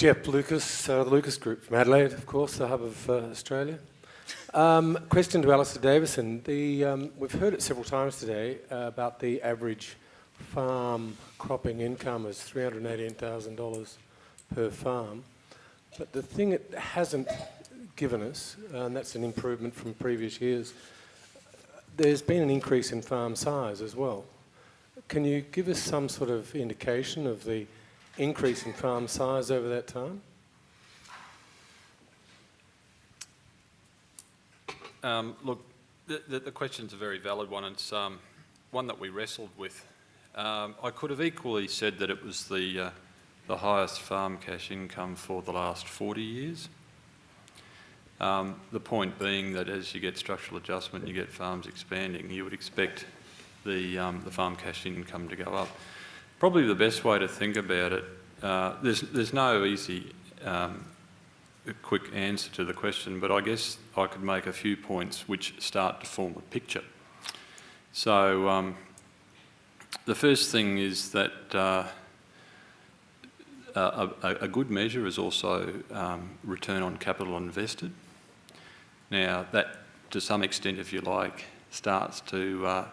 Jeff Lucas, uh, the Lucas Group from Adelaide, of course, the hub of uh, Australia. Um, question to Alistair Davison. The, um, we've heard it several times today uh, about the average farm cropping income is $318,000 per farm. But the thing it hasn't given us, and that's an improvement from previous years, there's been an increase in farm size as well. Can you give us some sort of indication of the increase in farm size over that time? Um, look, the, the, the, question's a very valid one. It's um, one that we wrestled with. Um, I could have equally said that it was the, uh, the highest farm cash income for the last 40 years. Um, the point being that as you get structural adjustment, you get farms expanding, you would expect the, um, the farm cash income to go up. Probably the best way to think about it, uh, there's, there's no easy um, quick answer to the question, but I guess I could make a few points which start to form a picture. So um, the first thing is that uh, a, a, good measure is also um, return on capital invested. Now that, to some extent, if you like, starts to uh,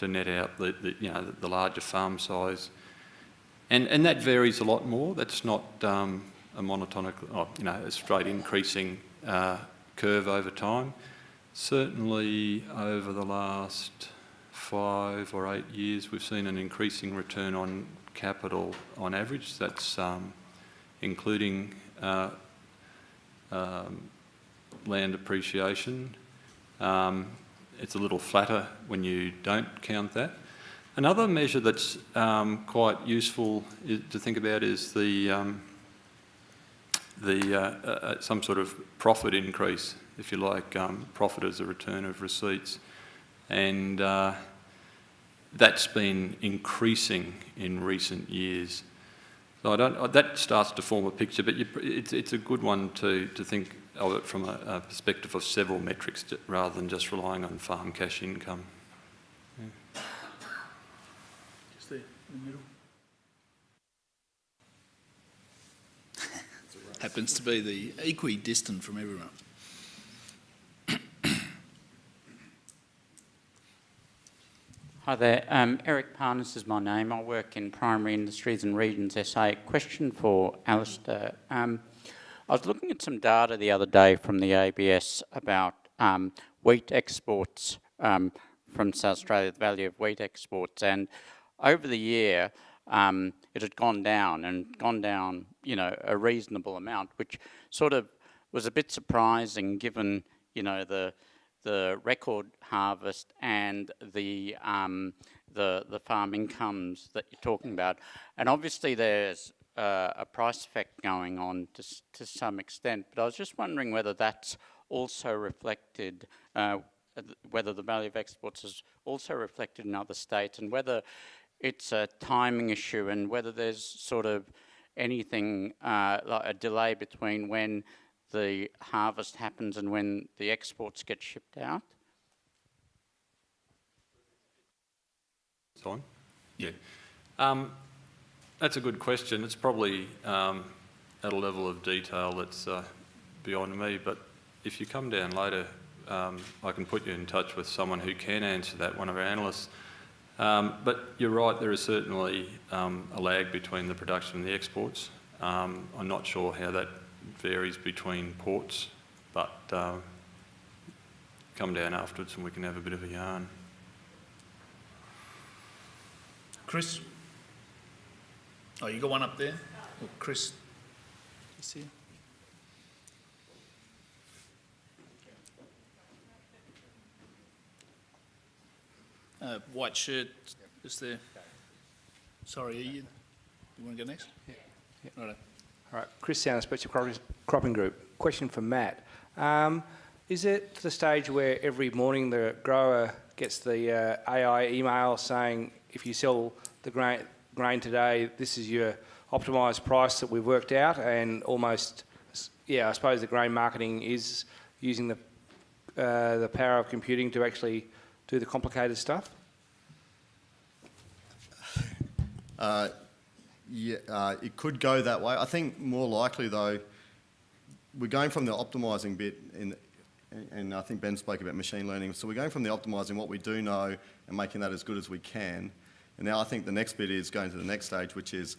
to net out the, the you know the, larger farm size, and and that varies a lot more. That's not um, a monotonic, oh, you know, a straight increasing uh, curve over time. Certainly over the last five or eight years, we've seen an increasing return on capital on average. That's um, including uh, um, land appreciation. Um, it's a little flatter when you don't count that. Another measure that's um, quite useful to think about is the, um, the uh, uh, uh, some sort of profit increase, if you like, um, profit as a return of receipts. And uh, that's been increasing in recent years. So I don't, that starts to form a picture, but you, it's, it's a good one to, to think of it from a, a perspective of several metrics to, rather than just relying on farm cash income. Yeah. Just there in the middle. Happens to be the equidistant from everyone. Hi there, um, Eric Parnas is my name. I work in Primary Industries and Regions SA. Question for Alistair. Um, I was looking at some data the other day from the ABS about um, wheat exports um, from South Australia, the value of wheat exports, and over the year um, it had gone down and gone down, you know, a reasonable amount, which sort of was a bit surprising given, you know, the the record harvest and the um, the the farm incomes that you're talking about, and obviously there's uh, a price effect going on to, to some extent, but I was just wondering whether that's also reflected, uh, whether the value of exports is also reflected in other states and whether it's a timing issue and whether there's sort of anything uh, like a delay between when the harvest happens and when the exports get shipped out? It's on? Yeah. Um, that's a good question. It's probably um, at a level of detail that's uh, beyond me, but if you come down later, um, I can put you in touch with someone who can answer that, one of our analysts. Um, but you're right, there is certainly um, a lag between the production and the exports. Um, I'm not sure how that varies between ports, but uh, come down afterwards and we can have a bit of a yarn. Chris? Oh, you got one up there? Oh, Chris, you see? Uh, white shirt, is there? Sorry, you, you want to go next? Yeah. yeah. Right. All right, Chris Sanders, Special Cropping Group. Question for Matt. Um, is it the stage where every morning the grower gets the uh, AI email saying if you sell the grain, grain today, this is your optimised price that we've worked out and almost, yeah, I suppose the grain marketing is using the, uh, the power of computing to actually do the complicated stuff? Uh, yeah, uh, it could go that way. I think more likely though, we're going from the optimising bit, in, and I think Ben spoke about machine learning. So we're going from the optimising what we do know and making that as good as we can. And now I think the next bit is going to the next stage, which is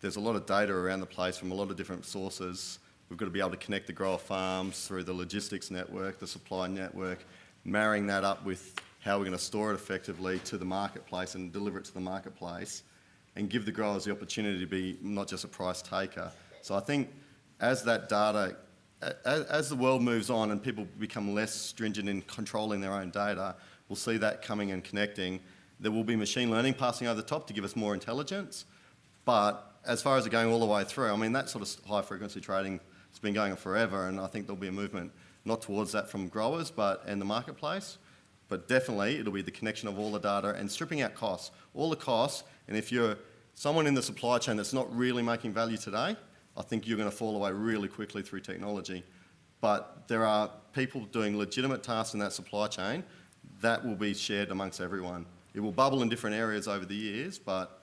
there's a lot of data around the place from a lot of different sources. We've got to be able to connect the grower farms through the logistics network, the supply network, marrying that up with how we're going to store it effectively to the marketplace and deliver it to the marketplace and give the growers the opportunity to be not just a price taker. So I think as that data, as, as the world moves on and people become less stringent in controlling their own data, we'll see that coming and connecting. There will be machine learning passing over the top to give us more intelligence, but as far as it going all the way through, I mean, that sort of high frequency trading has been going on forever, and I think there'll be a movement not towards that from growers, but and the marketplace, but definitely it'll be the connection of all the data and stripping out costs, all the costs, and if you're someone in the supply chain that's not really making value today, I think you're going to fall away really quickly through technology. But there are people doing legitimate tasks in that supply chain that will be shared amongst everyone. It will bubble in different areas over the years, but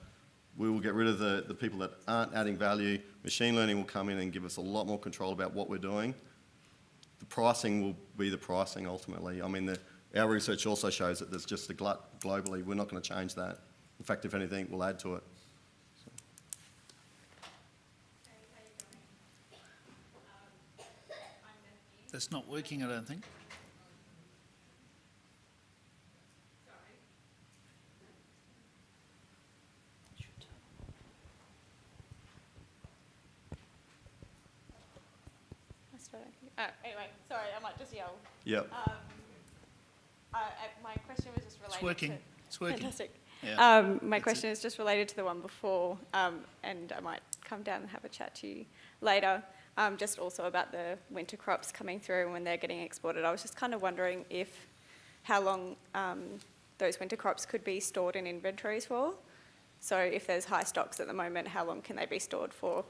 we will get rid of the, the people that aren't adding value. Machine learning will come in and give us a lot more control about what we're doing. The pricing will be the pricing ultimately. I mean, the, our research also shows that there's just a glut globally. We're not going to change that. In fact, if anything, we'll add to it. That's not working, I don't think. That's what I think. Oh, anyway, sorry, I might just yell. Yep. Um, uh, uh, my question was just related It's working. to... It's working. Fantastic. Yeah. Um, my That's question is just related to the one before, um, and I might come down and have a chat to you later. Um, just also about the winter crops coming through and when they're getting exported. I was just kind of wondering if how long um, those winter crops could be stored in inventories for. So if there's high stocks at the moment, how long can they be stored for,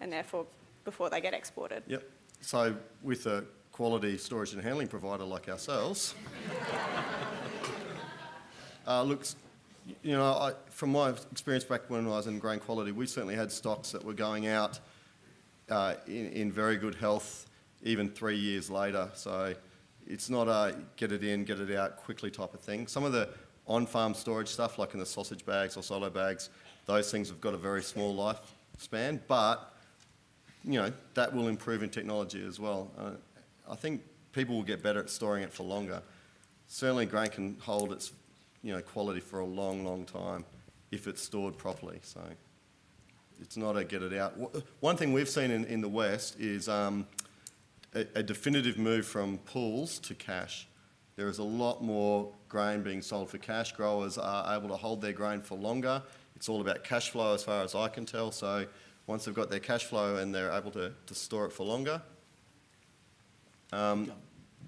and therefore before they get exported? Yep. So with a quality storage and handling provider like ourselves, uh, looks, you know, I, from my experience back when I was in grain quality, we certainly had stocks that were going out uh, in, in very good health even three years later. So it's not a get it in, get it out quickly type of thing. Some of the on-farm storage stuff, like in the sausage bags or silo bags, those things have got a very small lifespan, but you know, that will improve in technology as well. Uh, I think people will get better at storing it for longer. Certainly grain can hold its, you know, quality for a long, long time if it's stored properly. So it's not a get it out. One thing we've seen in, in the West is um, a, a definitive move from pools to cash. There is a lot more grain being sold for cash. Growers are able to hold their grain for longer. It's all about cash flow as far as I can tell. So once they've got their cash flow and they're able to, to store it for longer, um,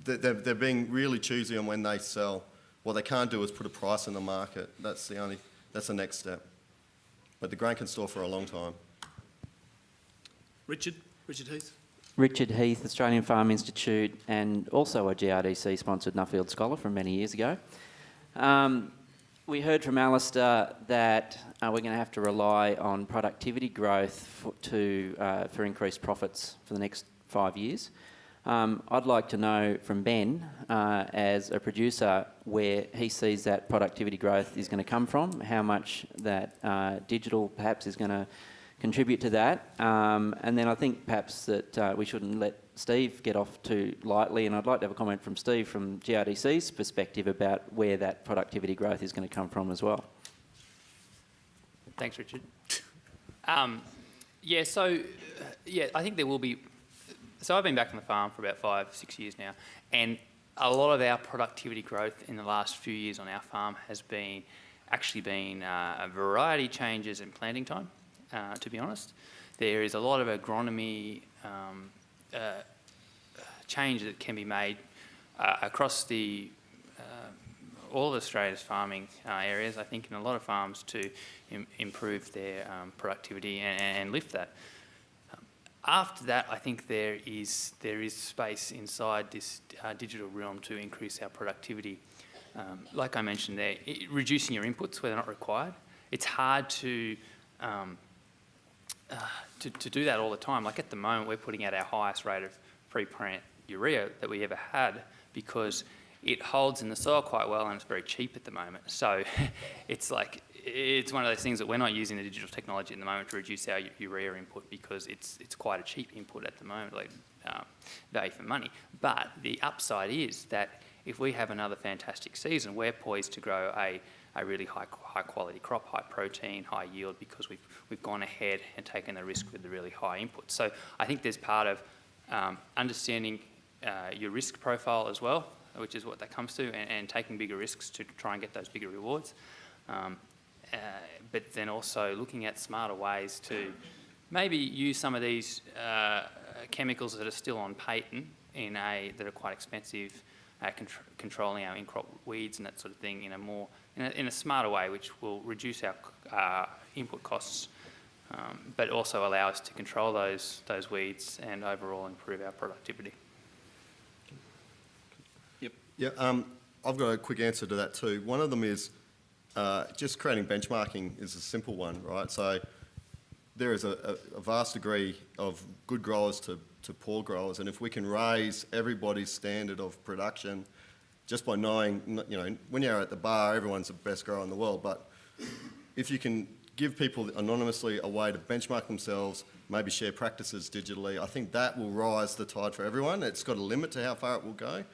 they- they're, they're being really choosy on when they sell. What they can't do is put a price in the market. That's the only, that's the next step. But the grain can store for a long time. Richard? Richard Heath? Richard Heath, Australian Farm Institute, and also a GRDC sponsored Nuffield Scholar from many years ago. Um, we heard from Alistair that uh, we're going to have to rely on productivity growth for, to, uh, for increased profits for the next five years. Um, I'd like to know from Ben, uh, as a producer, where he sees that productivity growth is going to come from, how much that uh, digital perhaps is going to contribute to that. Um, and then I think perhaps that uh, we shouldn't let Steve get off too lightly. And I'd like to have a comment from Steve from GRDC's perspective about where that productivity growth is going to come from as well. Thanks, Richard. Um, yeah, so uh, yeah, I think there will be. So I've been back on the farm for about five, six years now, and a lot of our productivity growth in the last few years on our farm has been actually been uh, a variety changes in planting time. Uh, to be honest, there is a lot of agronomy um, uh, change that can be made uh, across the uh, all of Australia's farming uh, areas, I think, in a lot of farms to Im- improve their um, productivity and, and lift that. Um, after that, I think there is there is space inside this uh, digital realm to increase our productivity. Um, like I mentioned there, i reducing your inputs where they're not required. It's hard to um, uh, to, to do that all the time. Like at the moment, we're putting out our highest rate of pre-plant urea that we ever had because it holds in the soil quite well and it's very cheap at the moment. So it's like, it's one of those things that we're not using the digital technology at the moment to reduce our urea input because it's, it's quite a cheap input at the moment, like um, value for money. But the upside is that if we have another fantastic season, we're poised to grow a, a really high, high quality crop, high protein, high yield, because we've, we've gone ahead and taken the risk with the really high input. So I think there's part of um, understanding uh, your risk profile as well, which is what that comes to, and, and taking bigger risks to try and get those bigger rewards. Um, uh, but then also looking at smarter ways to maybe use some of these uh, chemicals that are still on patent in a that are quite expensive at contr- controlling our in-crop weeds and that sort of thing in a more in a, in a smarter way, which will reduce our uh, input costs, um, but also allow us to control those those weeds and overall improve our productivity. Yep. Yeah, um, I've got a quick answer to that too. One of them is uh, just creating benchmarking is a simple one, right? So there is a, a, a vast degree of good growers to, to poor growers, and if we can raise everybody's standard of production just by knowing, you know, when you're at the bar, everyone's the best grower in the world, but if you can give people anonymously a way to benchmark themselves, maybe share practices digitally, I think that will rise the tide for everyone. It's got a limit to how far it will go,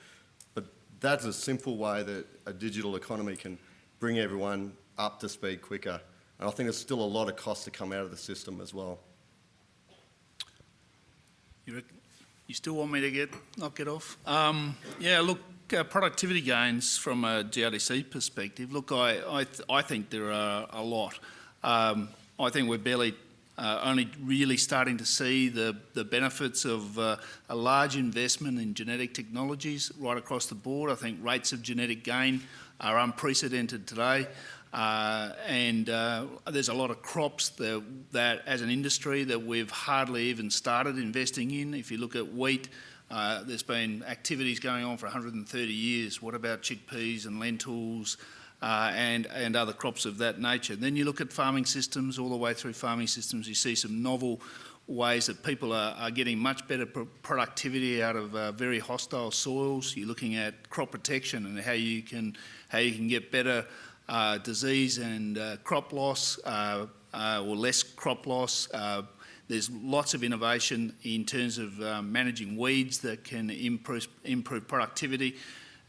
but that's a simple way that a digital economy can bring everyone up to speed quicker. And I think there's still a lot of cost to come out of the system as well. You, you still want me to get knock it off? Um, yeah, look, uh, productivity gains from a GRDC perspective. Look, I I, th- I think there are a lot. Um, I think we're barely uh, only really starting to see the, the benefits of uh, a large investment in genetic technologies right across the board. I think rates of genetic gain are unprecedented today. Uh, and uh, there's a lot of crops that, that, as an industry, that we've hardly even started investing in. If you look at wheat, uh, there's been activities going on for 130 years. What about chickpeas and lentils uh, and, and other crops of that nature? Then you look at farming systems, all the way through farming systems, you see some novel ways that people are, are getting much better pr- productivity out of uh, very hostile soils. You're looking at crop protection and how you can, how you can get better uh, disease and uh, crop loss uh, uh, or less crop loss. There's lots of innovation in terms of um, managing weeds that can improve, improve productivity.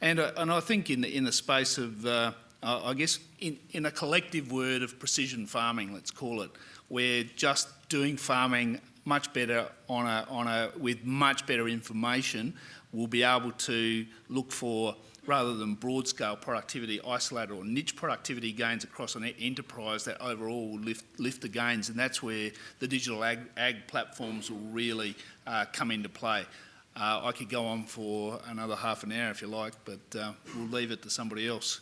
And, uh, and I think in the, in the space of, uh, I guess, in, in a collective word of precision farming, let's call it, we're just doing farming much better on a, on a, with much better information, we'll be able to look for rather than broad scale productivity, isolated or niche productivity gains across an enterprise that overall will lift, lift the gains. And that's where the digital ag, ag platforms will really uh, come into play. Uh, I could go on for another half an hour if you like, but uh, we'll leave it to somebody else.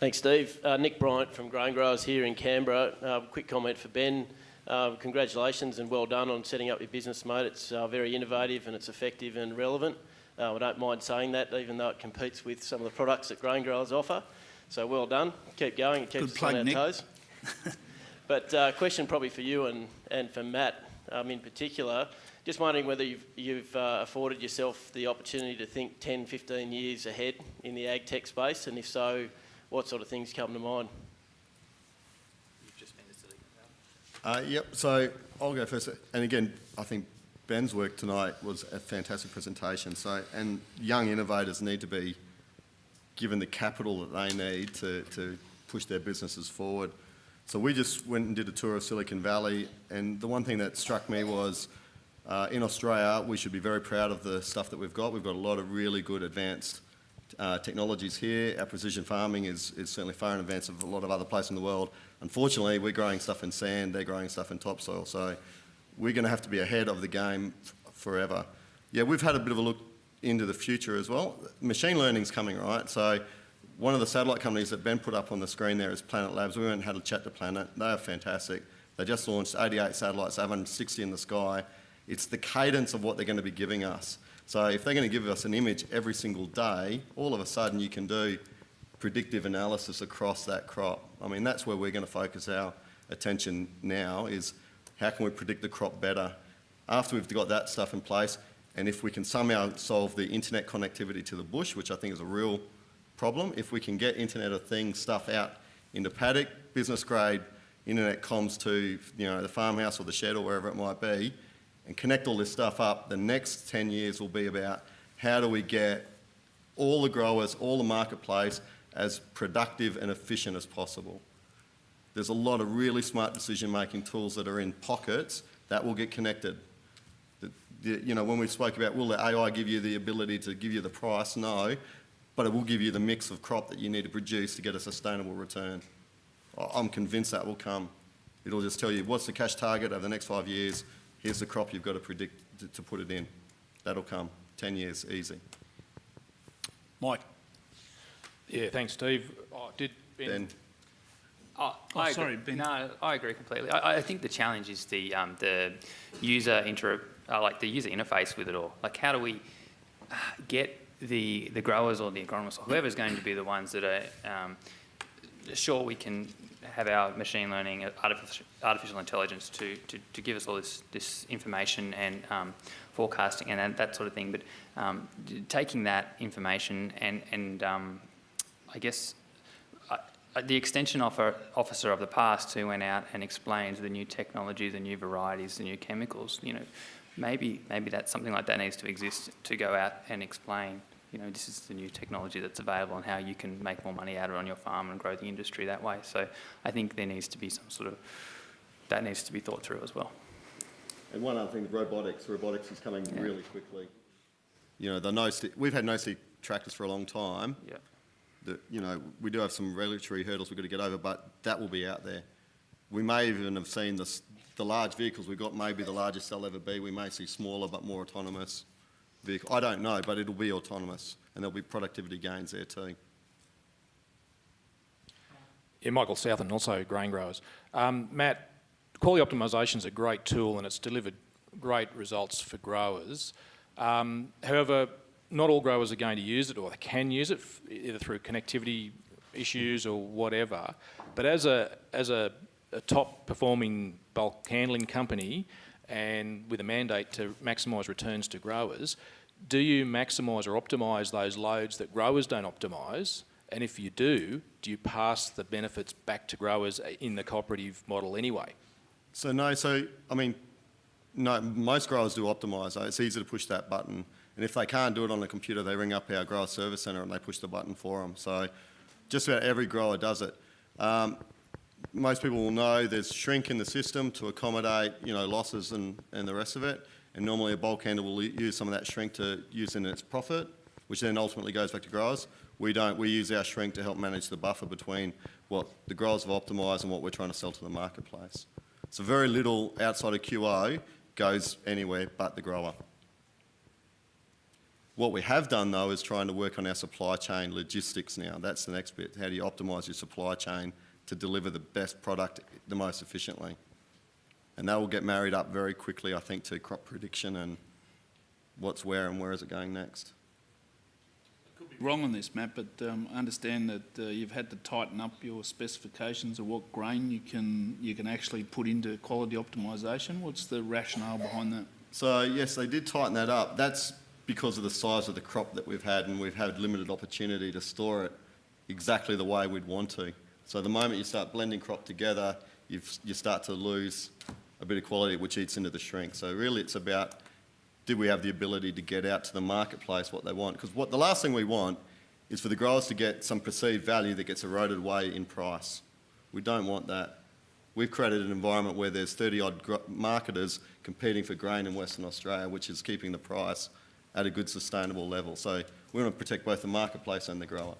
Thanks, Steve. Uh, Nick Bryant from Grain Growers here in Canberra. Uh, quick comment for Ben. Uh, congratulations and well done on setting up your business, mate. It's very innovative and it's effective and relevant. Uh, I don't mind saying that, even though it competes with some of the products that grain growers offer. So well done. Keep going. It keeps Good us plug, on our Nick. toes. but uh, question probably for you and, and for Matt um, in particular. Just wondering whether you've, you've uh, afforded yourself the opportunity to think 10, 15 years ahead in the ag tech space, and if so, what sort of things come to mind? Uh, yep, so I'll go first. And again, I think Ben's work tonight was a fantastic presentation. So, and young innovators need to be given the capital that they need to, to push their businesses forward. So we just went and did a tour of Silicon Valley, and the one thing that struck me was uh, in Australia, we should be very proud of the stuff that we've got. We've got a lot of really good advanced uh, technologies here. Our precision farming is, is certainly far in advance of a lot of other places in the world. Unfortunately, we're growing stuff in sand, they're growing stuff in topsoil. So we're going to have to be ahead of the game forever. Yeah, we've had a bit of a look into the future as well. Machine learning's coming, right? So one of the satellite companies that Ben put up on the screen there is Planet Labs. We went and had a chat to Planet. They are fantastic. They just launched 88 satellites, 160 in the sky. It's the cadence of what they're going to be giving us. So if they're going to give us an image every single day, all of a sudden you can do predictive analysis across that crop. I mean, that's where we're going to focus our attention now is How can we predict the crop better? After we've got that stuff in place, and if we can somehow solve the internet connectivity to the bush, which I think is a real problem, if we can get Internet of Things stuff out into paddock, business grade, internet comms to you know the farmhouse or the shed or wherever it might be, and connect all this stuff up, the next 10 years will be about how do we get all the growers, all the marketplace as productive and efficient as possible. There's a lot of really smart decision-making tools that are in pockets that will get connected. The, the, you know, when we spoke about will the AI give you the ability to give you the price? No, but it will give you the mix of crop that you need to produce to get a sustainable return. I'm convinced that will come. It'll just tell you what's the cash target over the next five years, here's the crop you've got to predict to, to put it in. That'll come. 10 years, easy. Mike. Yeah, thanks, Steve. Oh, did Ben, Ben. Oh, Oh, I sorry, agree. Ben. No, I agree completely. I, I think the challenge is the um, the user inter, uh, like the user interface with it all. Like, how do we uh, get the the growers or the agronomists or whoever's going to be the ones that are um, sure we can have our machine learning, uh, artificial, artificial intelligence to, to, to give us all this, this information and um, forecasting and that, that sort of thing. But um, taking that information and, and um, I guess Uh, the extension offer, officer of the past who went out and explained the new technology, the new varieties, the new chemicals, you know, maybe, maybe that something like that needs to exist to go out and explain you know, this is the new technology that's available and how you can make more money out of it on your farm and grow the industry that way. So I think there needs to be some sort of, that needs to be thought through as well. And one other thing, robotics. Robotics is coming Yeah. really quickly. You know, the no we've had no stick tractors for a long time. Yeah. The, you know, we do have some regulatory hurdles we've got to get over, but that will be out there. We may even have seen the large vehicles we've got, maybe the largest they'll ever be. We may see smaller but more autonomous vehicles. I don't know, but it'll be autonomous, and there'll be productivity gains there too. yeah, Michael South and also grain growers. Um, Matt, quality optimisation is a great tool and it's delivered great results for growers. Um, however, not all growers are going to use it or they can use it either through connectivity issues or whatever. But as a, as a, a top performing bulk handling company and with a mandate to maximise returns to growers, do you maximise or optimise those loads that growers don't optimise? And if you do, do you pass the benefits back to growers in the cooperative model anyway? So no, so I mean, no, most growers do optimise. It's easy to push that button, and if they can't do it on a computer, they ring up our grower service centre and they push the button for them. So just about every grower does it. Um, most people will know there's shrink in the system to accommodate, you know, losses and, and the rest of it. And normally a bulk handler will use some of that shrink to use in its profit, which then ultimately goes back to growers. We don't. We use our shrink to help manage the buffer between what the growers have optimised and what we're trying to sell to the marketplace. So very little outside of QO goes anywhere but the grower. What we have done though is trying to work on our supply chain logistics now. That's the next bit. How do you optimise your supply chain to deliver the best product the most efficiently? And that will get married up very quickly, I think, to crop prediction and what's where and where is it going next. I could be wrong on this, Matt, but um, I understand that uh, you've had to tighten up your specifications of what grain you can you can actually put into quality optimisation. What's the rationale behind that? So yes, they did tighten that up. That's because of the size of the crop that we've had and we've had limited opportunity to store it exactly the way we'd want to. So the moment you start blending crop together, you start to lose a bit of quality which eats into the shrink. So really it's about do we have the ability to get out to the marketplace what they want? Because what the last thing we want is for the growers to get some perceived value that gets eroded away in price. We don't want that. We've created an environment where there's 30 odd marketers competing for grain in Western Australia, which is keeping the price at a good sustainable level. So we want to protect both the marketplace and the grower.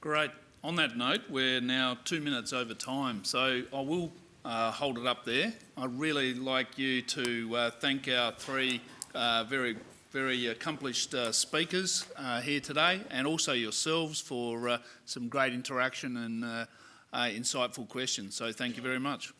Great. On that note, we're now two minutes over time, so I will uh, hold it up there. I'd really like you to uh, thank our three uh, very, very accomplished uh, speakers uh, here today, and also yourselves for uh, some great interaction and insightful questions. So thank you very much.